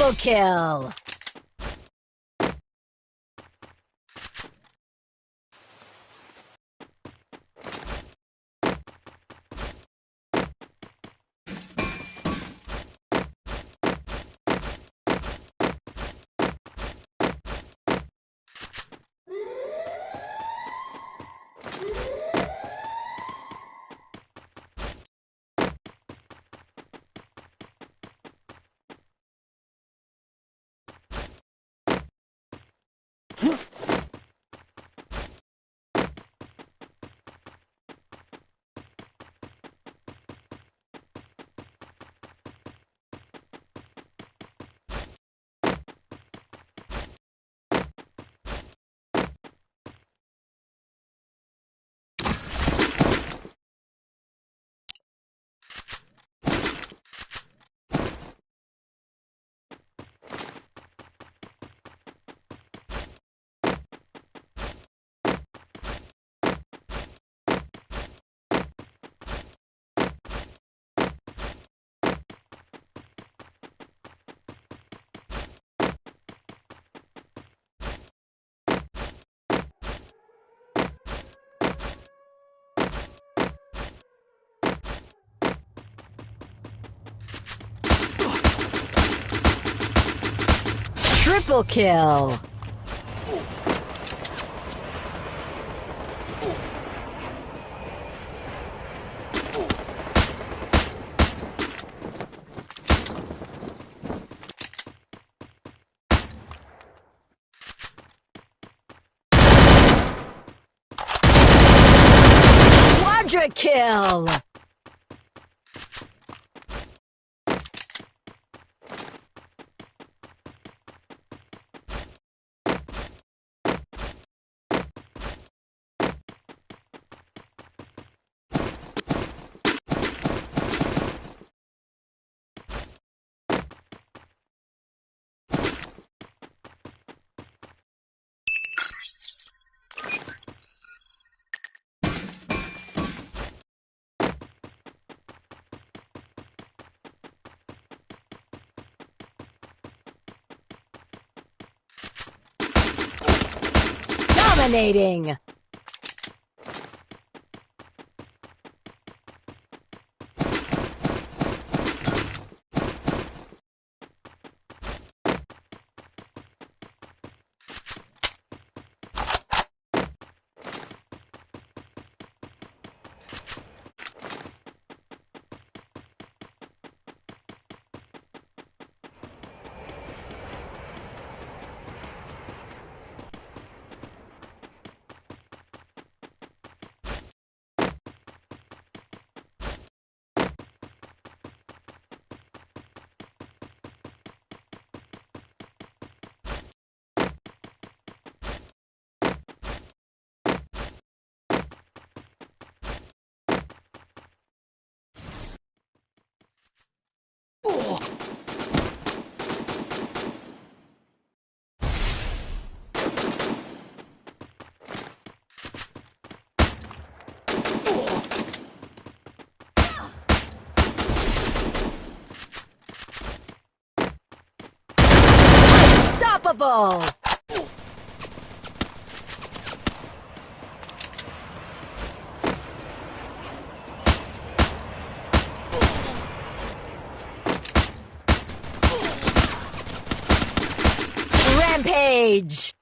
Double kill! Triple kill! Quadra kill! Dominating! Unstoppable! Rampage!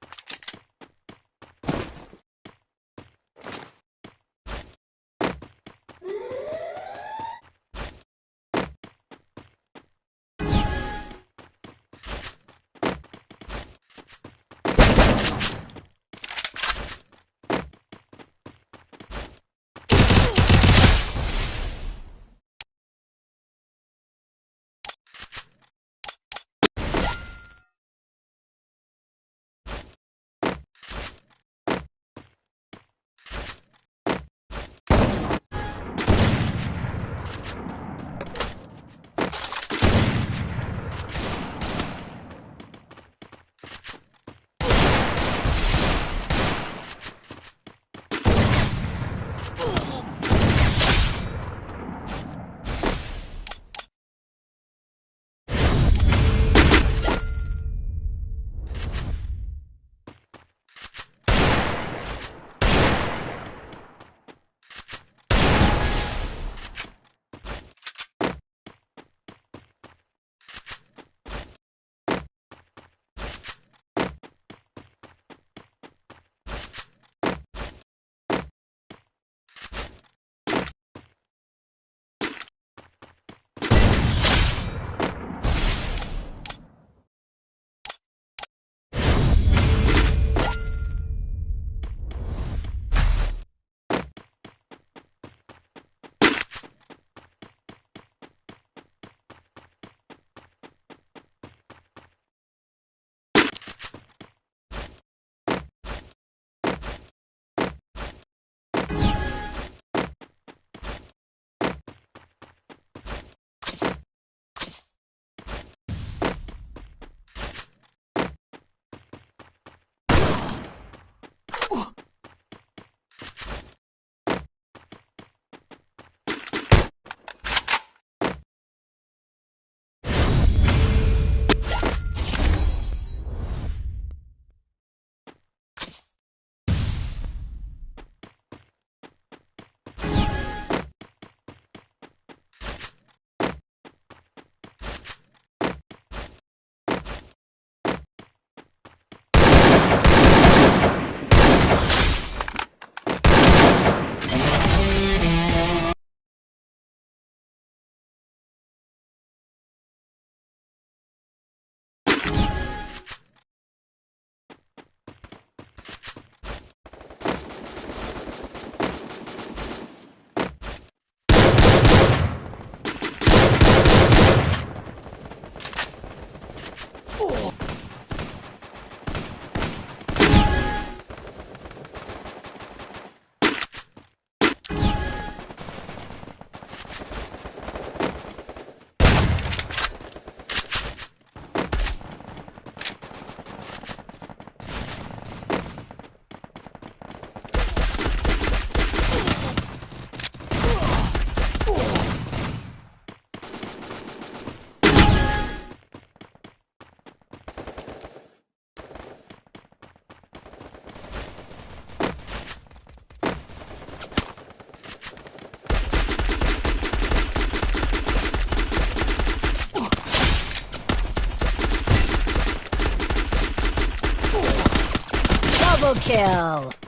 Kill.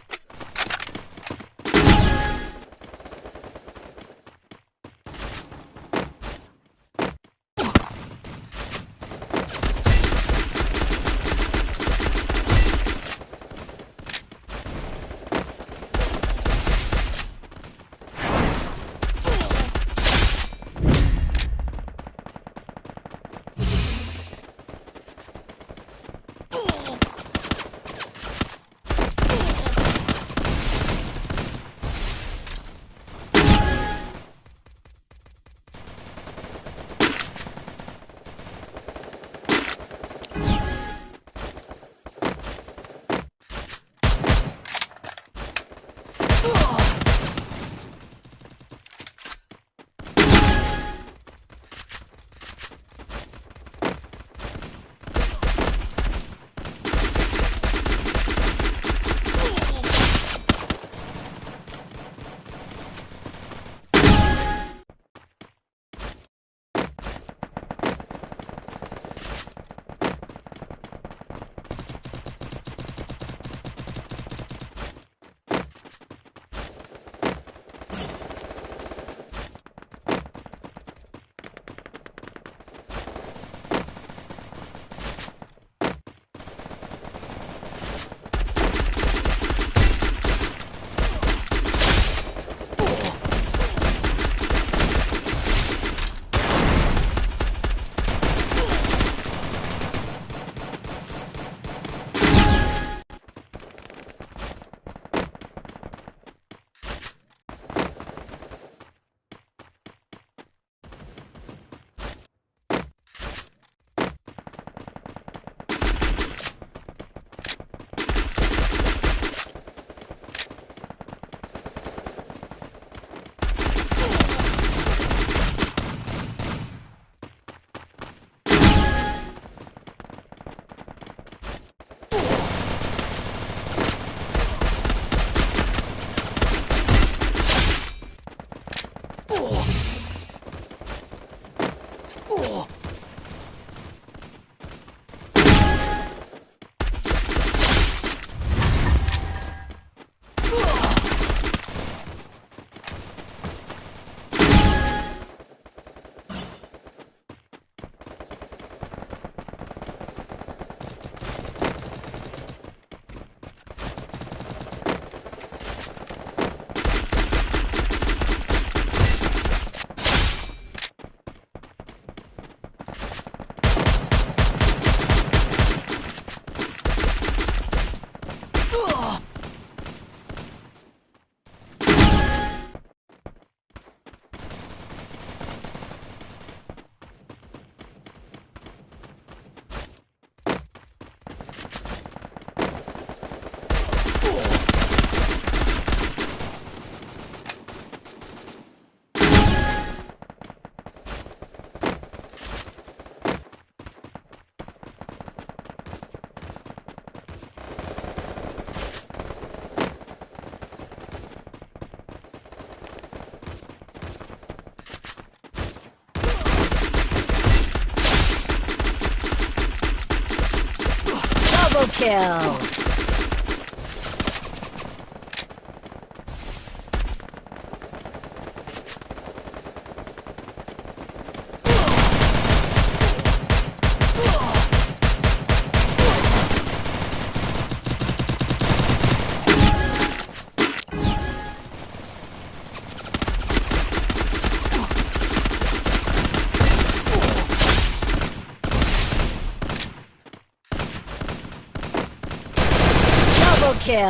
Kill.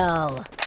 Double